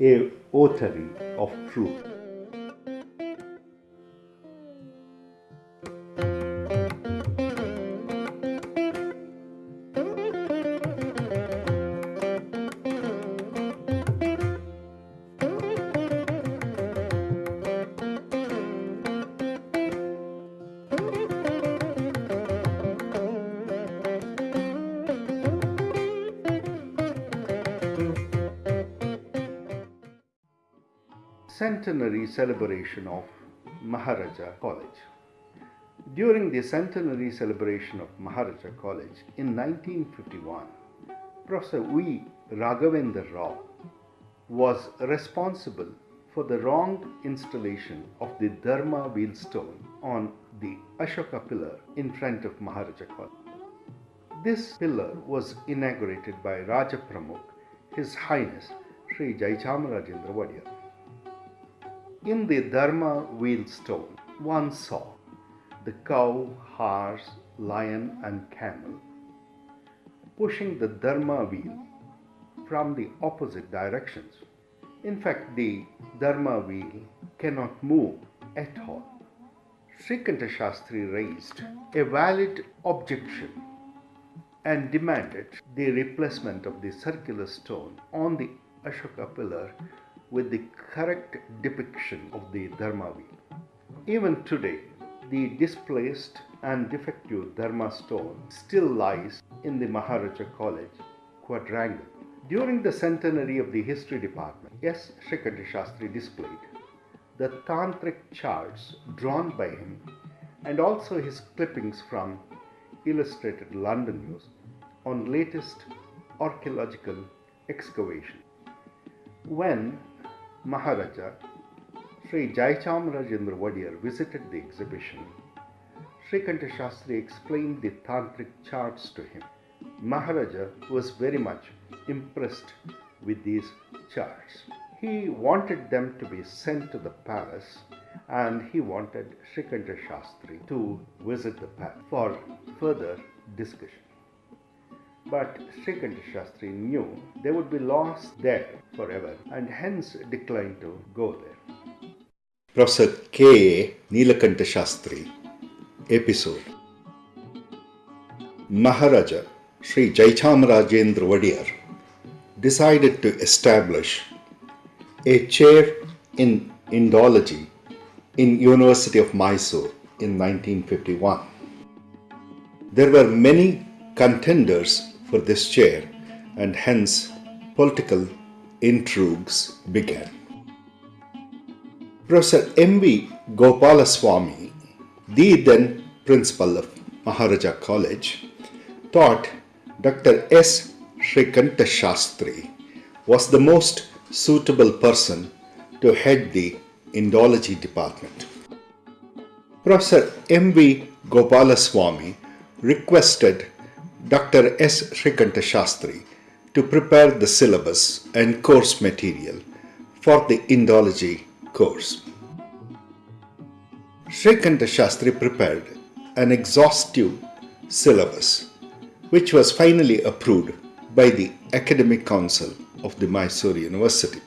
a authority of truth. Centenary celebration of Maharaja College. During the centenary celebration of Maharaja College in 1951, Professor V. Raghavendra Rao was responsible for the wrong installation of the Dharma wheel stone on the Ashoka pillar in front of Maharaja College. This pillar was inaugurated by Raja Pramukh, His Highness Sri Jaichamarajendra Wadiyar. In the Dharma wheel stone, one saw the cow, horse, lion, and camel pushing the Dharma wheel from the opposite directions. In fact, the Dharma wheel cannot move at all. Srikanta Shastri raised a valid objection and demanded the replacement of the circular stone on the Ashoka pillar with the correct depiction of the Dharma wheel. Even today, the displaced and defective Dharma stone still lies in the Maharaja College quadrangle. During the centenary of the history department, S. Srikanta Shastri displayed the tantric charts drawn by him and also his clippings from Illustrated London News on latest archaeological excavation. When Maharaja Sri Jaichamarajendra Wadiyar visited the exhibition, Sri Kanta Shastri explained the tantric charts to him. Maharaja was very much impressed with these charts. He wanted them to be sent to the palace and he wanted Srikanta Shastri to visit the palace for further discussion. But Srikanta Shastri knew they would be lost there forever and hence declined to go there. Professor K. Neelakanta Shastri Episode Maharaja Sri Jaichamarajendra Wadiyar decided to establish a chair in Indology in University of Mysore in 1951. There were many contenders for this chair and hence political intrigues began. Professor M.V. Gopalaswamy, the then principal of Maharaja College, thought Dr. S. Srikanta Shastri was the most suitable person to head the Indology department. Professor M.V. Gopalaswamy requested Dr. S. Srikanta Shastri to prepare the syllabus and course material for the Indology course. Srikanta Shastri prepared an exhaustive syllabus which was finally approved by the Academic Council of the Mysore University.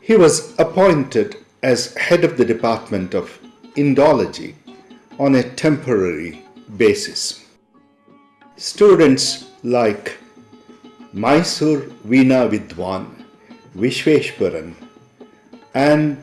He was appointed as head of the Department of Indology on a temporary basis. Students like Mysore Veena Vidwan, Vishveshwaran and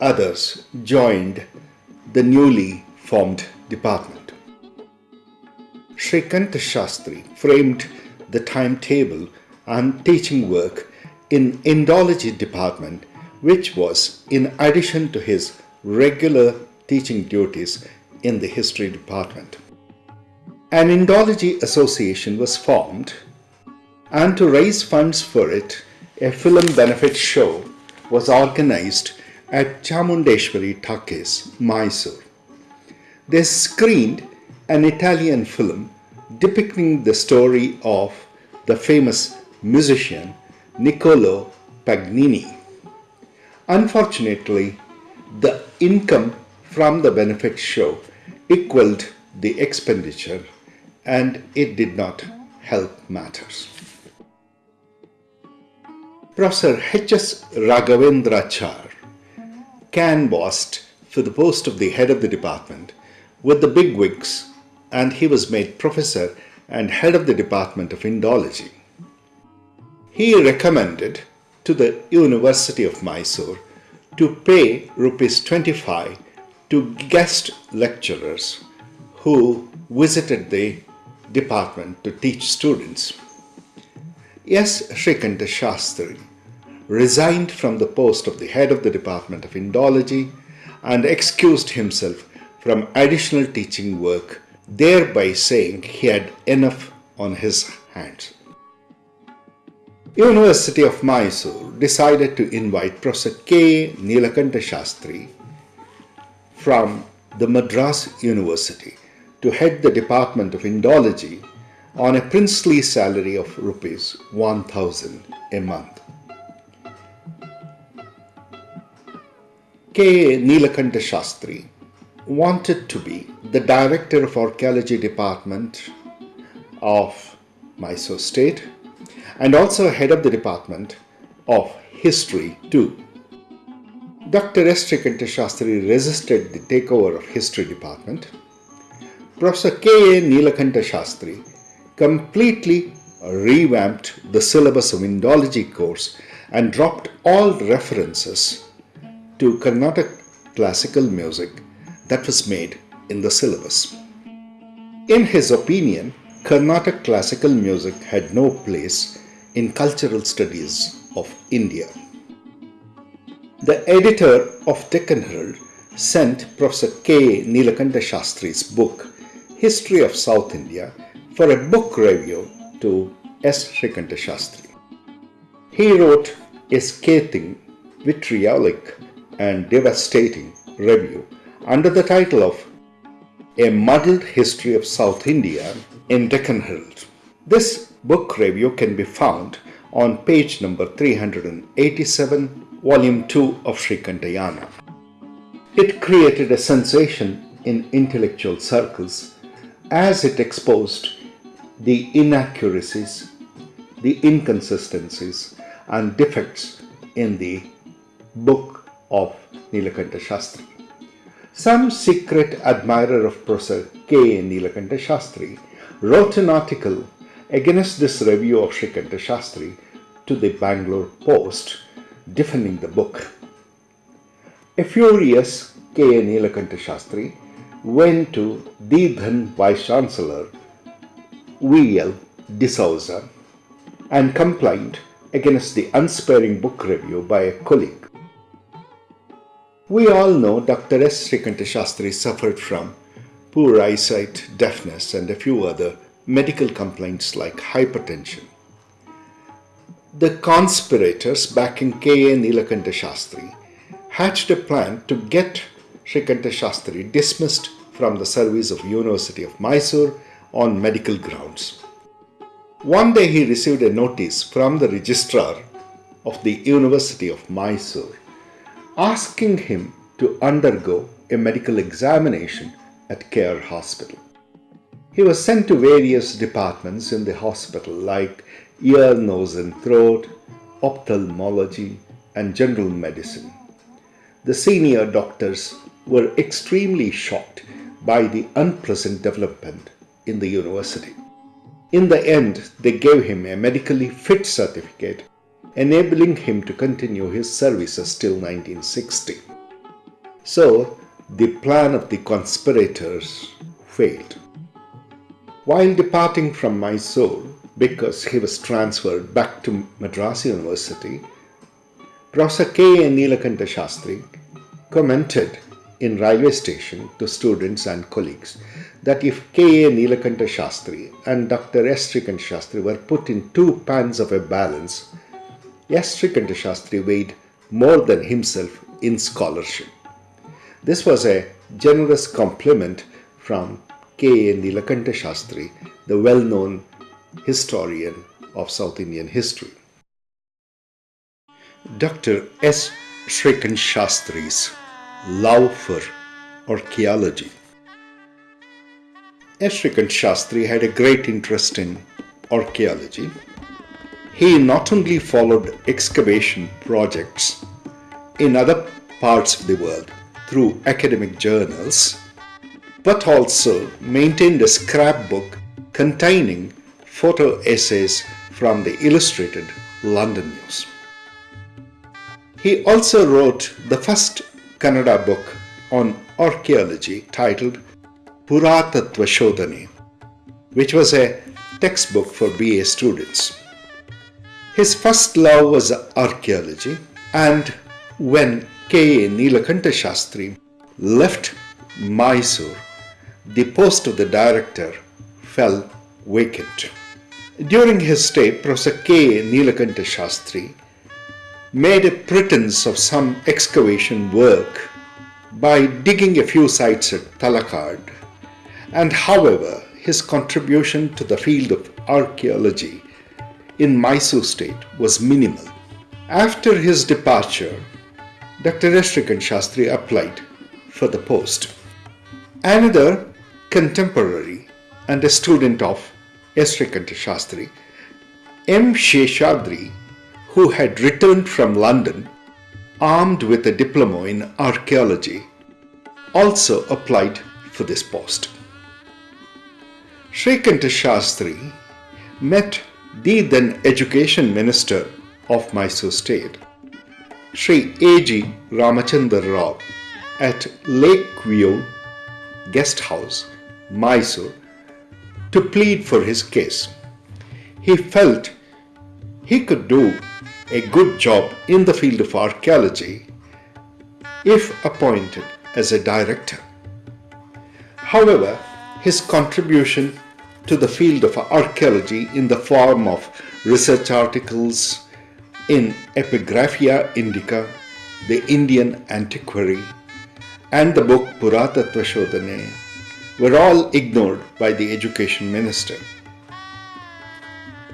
others joined the newly formed department. Srikanta Shastri framed the timetable and teaching work in Indology department which was in addition to his regular teaching duties in the history department. An Indology association was formed and to raise funds for it, a film benefit show was organized at Chamundeshwari Talkies, Mysore. They screened an Italian film depicting the story of the famous musician Niccolo Paganini. Unfortunately, the income from the benefit show equaled the expenditure and it did not help matters. Professor H.S. Raghavendrachar canvassed for the post of the head of the department with the bigwigs and he was made professor and head of the Department of Indology. He recommended to the University of Mysore to pay rupees 25 to guest lecturers who visited the department to teach students. S. Shrikanta Shastri resigned from the post of the head of the Department of Indology and excused himself from additional teaching work thereby saying he had enough on his hands. University of Mysore decided to invite Professor K. Nilakanta Shastri from the Madras University to head the Department of Indology on a princely salary of rupees 1000 a month. K. Nilakanta Shastri wanted to be the director of archaeology department of Mysore state and also head of the department of history too. Dr. S. Shastri resisted the takeover of history department. Professor K. A. Nilakanta Shastri completely revamped the syllabus of Indology course and dropped all references to Carnatic classical music that was made in the syllabus. In his opinion, Carnatic classical music had no place in cultural studies of India. The editor of Deccan Herald sent Professor K. Nilakanta Shastri's book, History of South India, for a book review to S. Shrikanta Shastri. He wrote a scathing, vitriolic, and devastating review under the title of A Muddled History of South India in Deccan Herald. This book review can be found on page number 387, volume 2 of Shrikantayana. It created a sensation in intellectual circles as it exposed the inaccuracies, the inconsistencies, and defects in the book of Nilakanta Shastri. Some secret admirer of Professor K. Nilakanta Shastri wrote an article against this review of Shrikanta Shastri to the Bangalore Post defending the book. A furious K. Nilakanta Shastri went to the then Vice Chancellor V.L. D'Souza and complained against the unsparing book review by a colleague. We all know Dr. S. Srikanta Shastri suffered from poor eyesight, deafness, and a few other medical complaints like hypertension. The conspirators backing K.A. Nilakanta Shastri hatched a plan to get Srikanta Shastri dismissed from the service of University of Mysore on medical grounds. One day he received a notice from the registrar of the University of Mysore asking him to undergo a medical examination at K.R. Hospital. He was sent to various departments in the hospital like ear, nose and throat, ophthalmology and general medicine. The senior doctors were extremely shocked by the unpleasant development in the university. In the end, they gave him a medically fit certificate enabling him to continue his services till 1960. So, the plan of the conspirators failed. While departing from Mysore, because he was transferred back to Madras University, Professor K. Nilakanta Shastri commented in railway station to students and colleagues that if K. A. Nilakanta Shastri and Dr. S. Srikant Shastri were put in two pans of a balance, S. Shastri weighed more than himself in scholarship. This was a generous compliment from K. A. Nilakanta Shastri, the well-known historian of South Indian history. Dr. S. Srikant Shastri's love for archaeology. S. Srikant Shastri had a great interest in archaeology he not only followed excavation projects in other parts of the world through academic journals, but also maintained a scrapbook containing photo essays from the Illustrated London News. He also wrote the first Kannada book on archaeology titled Puratattva Shodhane, which was a textbook for BA students. His first love was archaeology, and when K. A. Nilakanta Shastri left Mysore, the post of the director fell vacant. During his stay, Professor K. A. Nilakanta Shastri made a pretense of some excavation work by digging a few sites at Talakad, and however, his contribution to the field of archaeology in Mysore state was minimal. After his departure, Dr. S. Shastri applied for the post. Another contemporary and a student of S. Shastri, M. Sheshadri, who had returned from London armed with a diploma in archaeology, also applied for this post. Srikanta Shastri met the then Education Minister of Mysore State, Sri A.G. Ramachandra Rao, at Lakeview Guest House, Mysore, to plead for his case. He felt he could do a good job in the field of archaeology if appointed as a director. However, his contribution to the field of archaeology in the form of research articles in Epigraphia Indica, the Indian Antiquary, and the book Puratattva Shodhane were all ignored by the education minister.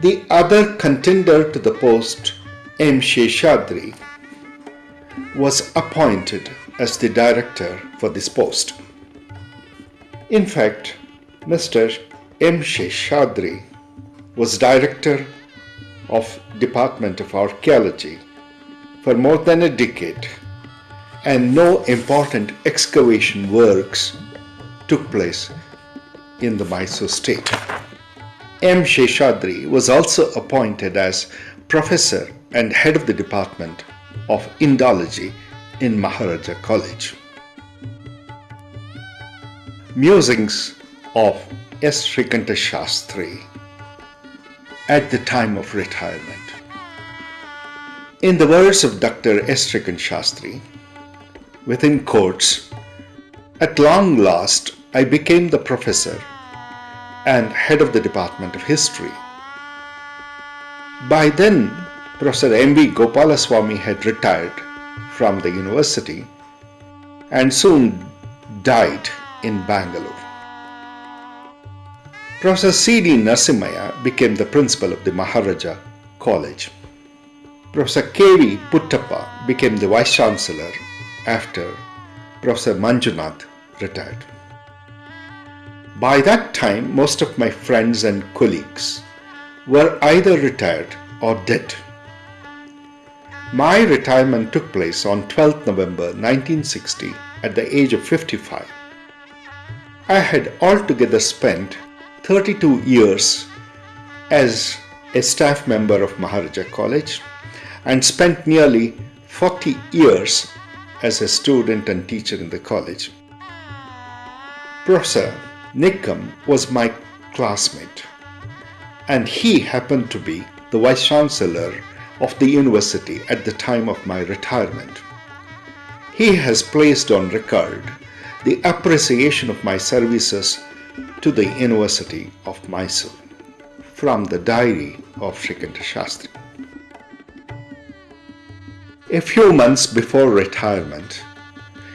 The other contender to the post, M. Sheshadri, was appointed as the director for this post. In fact, Mr. M. Sheshadri was director of Department of Archaeology for more than a decade and no important excavation works took place in the Mysore state. M. Sheshadri was also appointed as professor and head of the Department of Indology in Maharaja College. Musings of S. Srikanta Shastri at the time of retirement. In the words of Dr. S. Srikanta Shastri, within quotes, at long last I became the professor and head of the Department of History. By then, Professor M.V. Gopalaswamy had retired from the university and soon died in Bangalore. Professor C.D. Narasimhaya became the principal of the Maharaja College. Professor K.V. Puttappa became the Vice Chancellor after Professor Manjunath retired. By that time, most of my friends and colleagues were either retired or dead. My retirement took place on 12th November 1960 at the age of 55. I had altogether spent 32 years as a staff member of Maharaja College and spent nearly 40 years as a student and teacher in the college. Professor Nikam was my classmate and he happened to be the Vice Chancellor of the university at the time of my retirement. He has placed on record the appreciation of my services to the University of Mysore from the diary of Srikanta Shastri. A few months before retirement,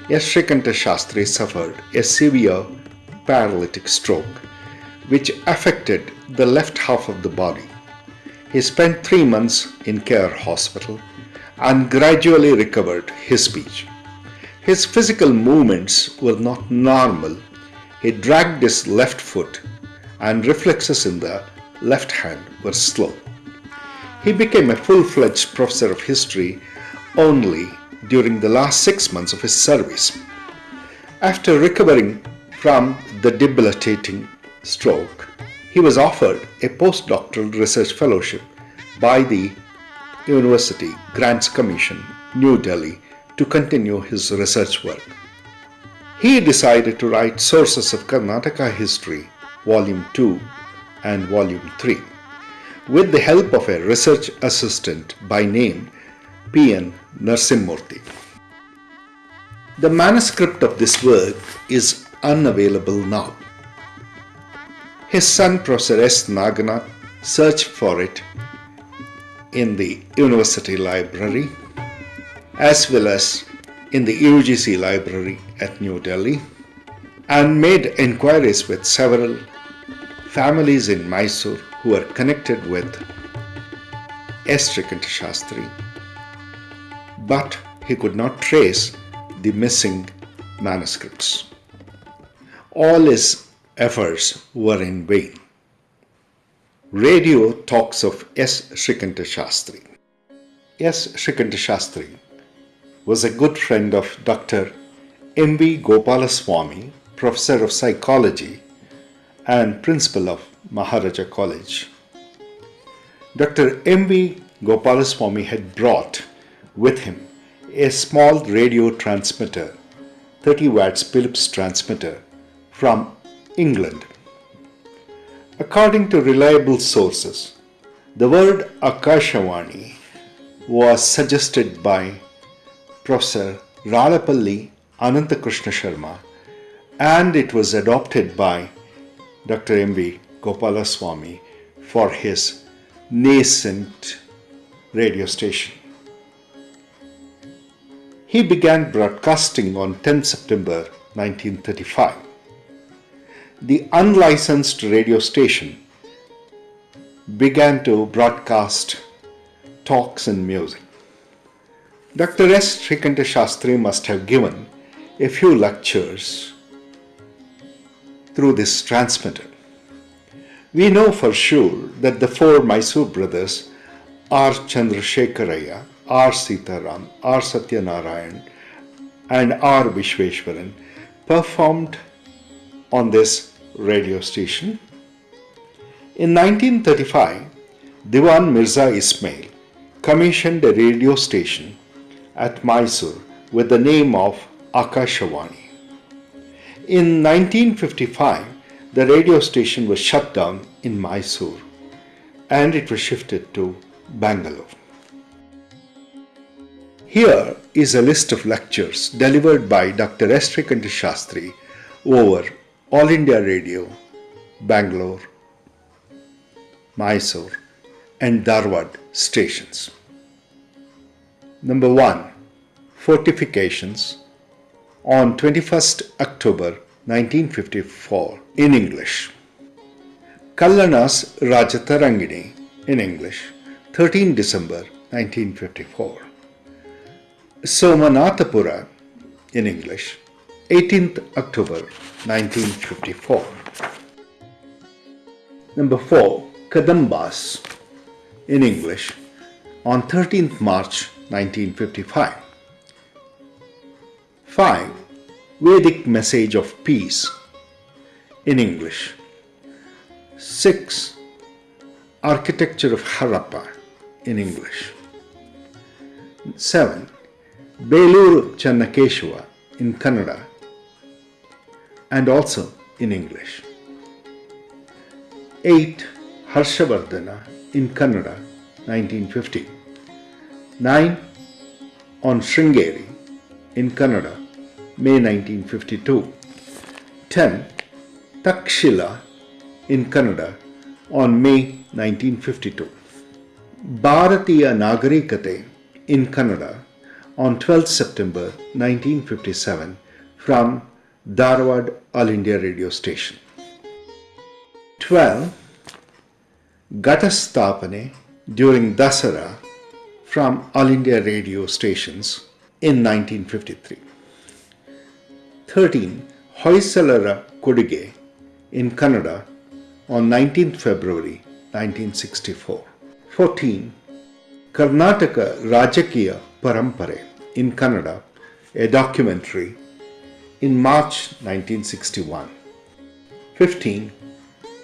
S. Srikanta Shastri suffered a severe paralytic stroke which affected the left half of the body. He spent three months in K.R. hospital and gradually recovered his speech. His physical movements were not normal he dragged his left foot and reflexes in the left hand were slow. He became a full fledged professor of history only during the last six months of his service. After recovering from the debilitating stroke, he was offered a postdoctoral research fellowship by the University Grants Commission, New Delhi, to continue his research work. He decided to write Sources of Karnataka History, Volume 2 and Volume 3, with the help of a research assistant by name P.N. Narsimurthy. The manuscript of this work is unavailable now. His son, Professor S. Naganath, searched for it in the University Library as well as in the UGC Library at New Delhi and made inquiries with several families in Mysore who are connected with S. Shrikanta Shastri, but he could not trace the missing manuscripts. All his efforts were in vain. Radio talks of S. Shrikanta Shastri. S. Shrikanta Shastri was a good friend of Dr. M. V. Gopalaswamy, professor of psychology and principal of Maharaja College. Dr. M. V. Gopalaswamy had brought with him a small radio transmitter, 30 watts Philips transmitter from England. According to reliable sources, the word Akashawani was suggested by Professor Rallapalli Anantakrishna Sharma and it was adopted by Dr. M.V. Gopalaswamy for his nascent radio station. He began broadcasting on 10 September 1935. The unlicensed radio station began to broadcast talks and music. Dr. S. Shrikanta Shastri must have given a few lectures through this transmitter. We know for sure that the four Mysore brothers R. Chandrasekharaya, R. Sitaram, R. Satyanarayan, and R. Vishweshwaran performed on this radio station. In 1935, Diwan Mirza Ismail commissioned a radio station at Mysore with the name of Akashawani. In 1955, the radio station was shut down in Mysore and it was shifted to Bangalore. Here is a list of lectures delivered by Dr. S. Shrikanta Shastri over All India Radio, Bangalore, Mysore, and Dharwad stations. Number 1. Fortifications on 21st October 1954 in English. Kalhana's Rajatarangini in English 13 December 1954. Somanathapura in English 18th October 1954. Number 4. Kadambas in English on 13th March 1955. 5. Vedic Message of Peace in English. 6. Architecture of Harappa in English. 7. Beluru Channakeshava in Kannada and also in English. 8. Harshavardhana in Kannada 1950. 9. On Sringeri in Kannada May 1952. 10. Takshila in Kannada on May 1952. Bharatiya Nagarikate in Kannada on 12 September 1957 from Dharwad All India Radio Station. 12. Gatastapane during Dasara from All India radio stations in 1953. 13. Hoysalara Kodige in Kannada on 19th February 1964. 14. Karnataka Rajakiya Parampare in Kannada, a documentary, in March 1961. 15.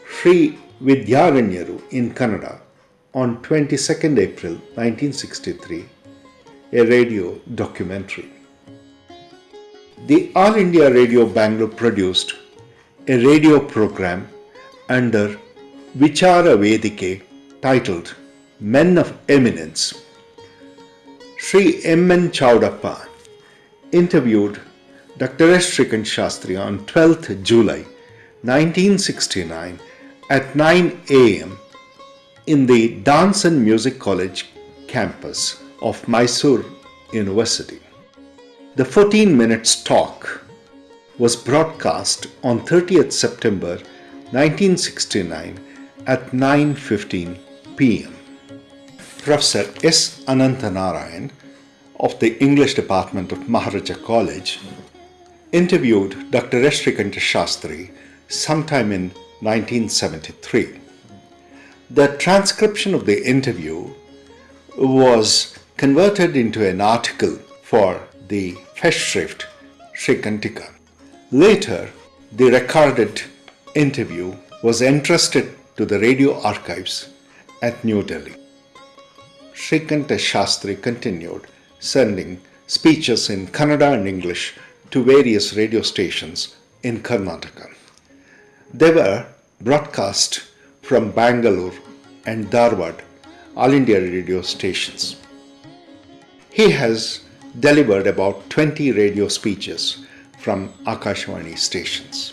Sri Vidyaranyaru in Kannada on 22nd April 1963, a radio documentary. The All India Radio Bangalore produced a radio program under Vichara Vedike titled Men of Eminence. Sri M. N. Chaudappa interviewed Dr. S. Srikant Shastri on 12th July 1969 at 9 am in the Dance and Music College campus of Mysore University. The 14 minutes talk was broadcast on 30th September 1969 at 9:15 p.m. Professor S. Anantanarayan of the English Department of Maharaja College interviewed Dr. S. Shastri sometime in 1973. The transcription of the interview was converted into an article for the Festschrift Srikantika. Later, the recorded interview was entrusted to the radio archives at New Delhi. Srikanta Shastri continued sending speeches in Kannada and English to various radio stations in Karnataka. They were broadcast from Bangalore and Dharwad All India radio stations. He has delivered about 20 radio speeches from Akashvani stations.